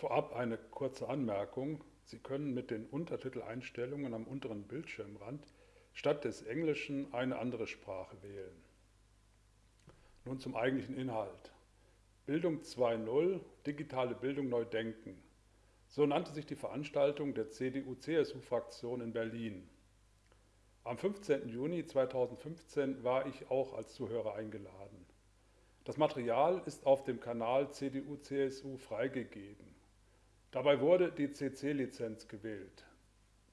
Vorab eine kurze Anmerkung. Sie können mit den Untertiteleinstellungen am unteren Bildschirmrand statt des Englischen eine andere Sprache wählen. Nun zum eigentlichen Inhalt. Bildung 2.0 Digitale Bildung neu denken. So nannte sich die Veranstaltung der CDU-CSU-Fraktion in Berlin. Am 15. Juni 2015 war ich auch als Zuhörer eingeladen. Das Material ist auf dem Kanal CDU-CSU freigegeben. Dabei wurde die CC-Lizenz gewählt.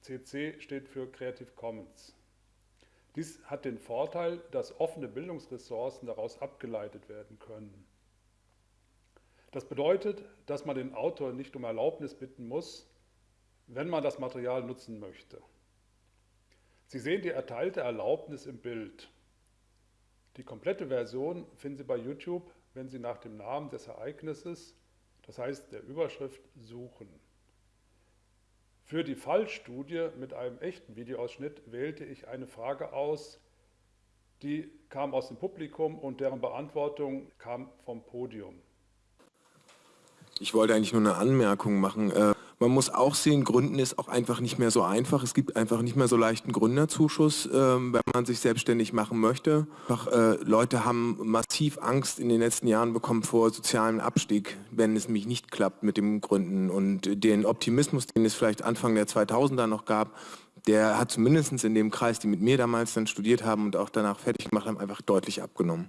CC steht für Creative Commons. Dies hat den Vorteil, dass offene Bildungsressourcen daraus abgeleitet werden können. Das bedeutet, dass man den Autor nicht um Erlaubnis bitten muss, wenn man das Material nutzen möchte. Sie sehen die erteilte Erlaubnis im Bild. Die komplette Version finden Sie bei YouTube, wenn Sie nach dem Namen des Ereignisses das heißt der Überschrift suchen. Für die Fallstudie mit einem echten Videoausschnitt wählte ich eine Frage aus, die kam aus dem Publikum und deren Beantwortung kam vom Podium. Ich wollte eigentlich nur eine Anmerkung machen. Äh, man muss auch sehen, Gründen ist auch einfach nicht mehr so einfach. Es gibt einfach nicht mehr so leichten Gründerzuschuss, ähm, wenn man sich selbstständig machen möchte. Einfach, äh, Leute haben massiv Angst in den letzten Jahren bekommen vor sozialem Abstieg, wenn es mich nicht klappt mit dem Gründen. Und den Optimismus, den es vielleicht Anfang der 2000er noch gab, der hat zumindest in dem Kreis, die mit mir damals dann studiert haben und auch danach fertig gemacht haben, einfach deutlich abgenommen.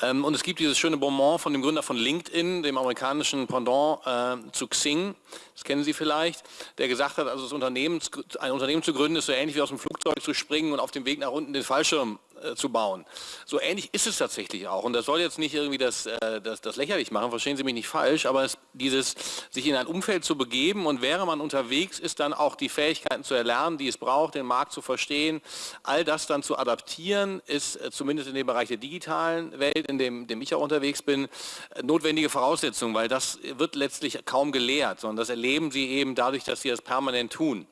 Ähm, und es gibt dieses schöne Bonbon von dem Gründer von LinkedIn, dem amerikanischen Pendant äh, zu Xing, das kennen Sie vielleicht, der gesagt hat, also das Unternehmen, ein Unternehmen zu gründen ist so ähnlich wie aus dem Flugzeug zu springen und auf dem Weg nach unten den Fallschirm äh, zu bauen. So ähnlich ist es tatsächlich auch. Und das soll jetzt nicht irgendwie das, äh, das, das lächerlich machen, verstehen Sie mich nicht falsch, aber es, dieses sich in ein Umfeld zu begeben und wäre man unterwegs ist, dann auch die Fähigkeiten zu erlernen, die es braucht, den Markt zu verstehen, all das dann zu adaptieren, ist äh, zumindest in dem Bereich der digitalen Welt, in dem, dem ich auch unterwegs bin, äh, notwendige Voraussetzung, weil das wird letztlich kaum gelehrt, sondern das erleben Sie eben dadurch, dass Sie das permanent tun.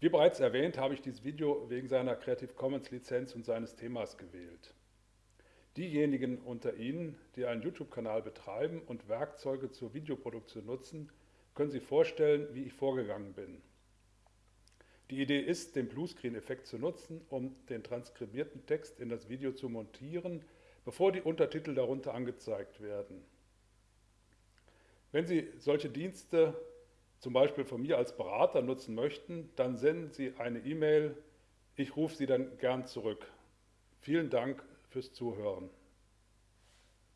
Wie bereits erwähnt, habe ich dieses Video wegen seiner Creative Commons Lizenz und seines Themas gewählt. Diejenigen unter Ihnen, die einen YouTube-Kanal betreiben und Werkzeuge zur Videoproduktion nutzen, können sich vorstellen, wie ich vorgegangen bin. Die Idee ist, den Bluescreen-Effekt zu nutzen, um den transkribierten Text in das Video zu montieren, bevor die Untertitel darunter angezeigt werden. Wenn Sie solche Dienste zum Beispiel von mir als Berater nutzen möchten, dann senden Sie eine E-Mail. Ich rufe Sie dann gern zurück. Vielen Dank fürs Zuhören.